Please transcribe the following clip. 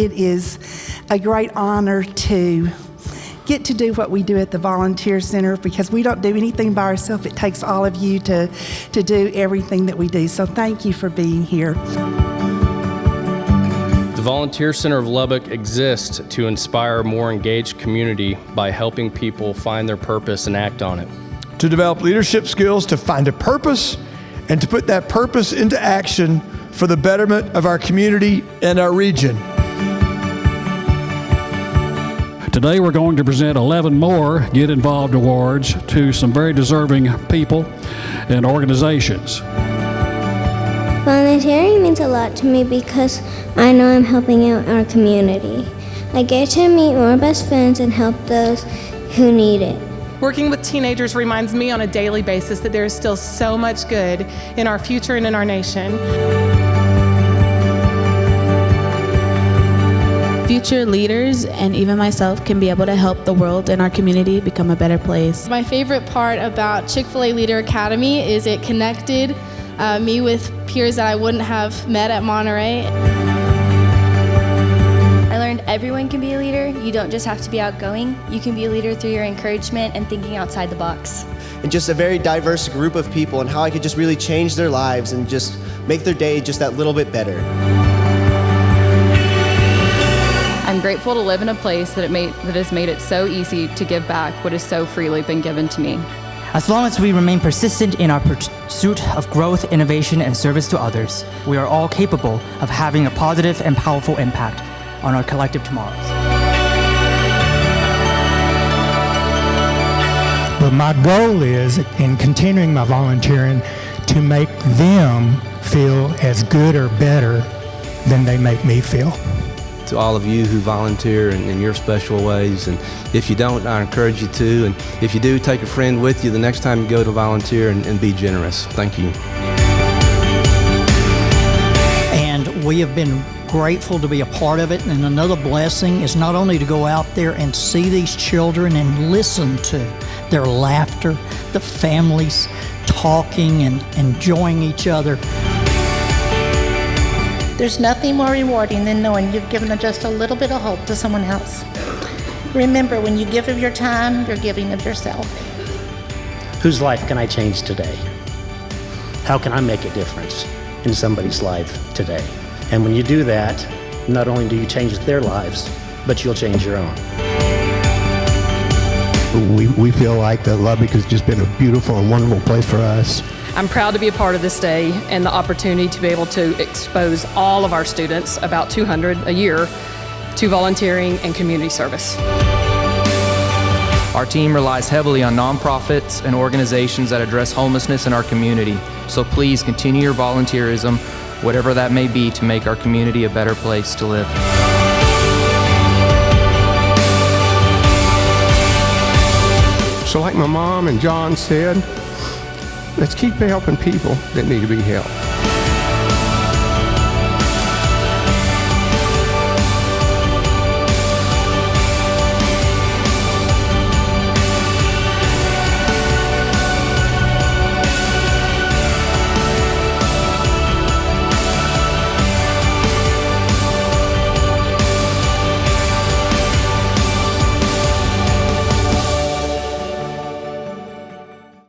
it is a great honor to get to do what we do at the Volunteer Center because we don't do anything by ourselves. It takes all of you to, to do everything that we do. So thank you for being here. The Volunteer Center of Lubbock exists to inspire a more engaged community by helping people find their purpose and act on it. To develop leadership skills to find a purpose and to put that purpose into action for the betterment of our community and our region. Today we're going to present 11 more Get Involved Awards to some very deserving people and organizations. Volunteering means a lot to me because I know I'm helping out our community. I get to meet more best friends and help those who need it. Working with teenagers reminds me on a daily basis that there is still so much good in our future and in our nation. Future leaders and even myself can be able to help the world and our community become a better place. My favorite part about Chick-fil-A Leader Academy is it connected uh, me with peers that I wouldn't have met at Monterey. I learned everyone can be a leader. You don't just have to be outgoing. You can be a leader through your encouragement and thinking outside the box. And just a very diverse group of people and how I could just really change their lives and just make their day just that little bit better. Grateful to live in a place that, it made, that has made it so easy to give back what has so freely been given to me. As long as we remain persistent in our pursuit of growth, innovation, and service to others, we are all capable of having a positive and powerful impact on our collective tomorrows. But my goal is, in continuing my volunteering, to make them feel as good or better than they make me feel to all of you who volunteer in, in, your special ways. And if you don't, I encourage you to. And if you do, take a friend with you the next time you go to volunteer and, and be generous. Thank you. And we have been grateful to be a part of it. And another blessing is not only to go out there and see these children and listen to their laughter, the families talking and enjoying each other. There's nothing more rewarding than knowing you've given just a little bit of hope to someone else. Remember, when you give of your time, you're giving of yourself. Whose life can I change today? How can I make a difference in somebody's life today? And when you do that, not only do you change their lives, but you'll change your own. We, we feel like that Lubbock has just been a beautiful and wonderful place for us. I'm proud to be a part of this day and the opportunity to be able to expose all of our students, about 200 a year, to volunteering and community service. Our team relies heavily on nonprofits and organizations that address homelessness in our community. So please continue your volunteerism, whatever that may be, to make our community a better place to live. So like my mom and John said, let's keep helping people that need to be helped.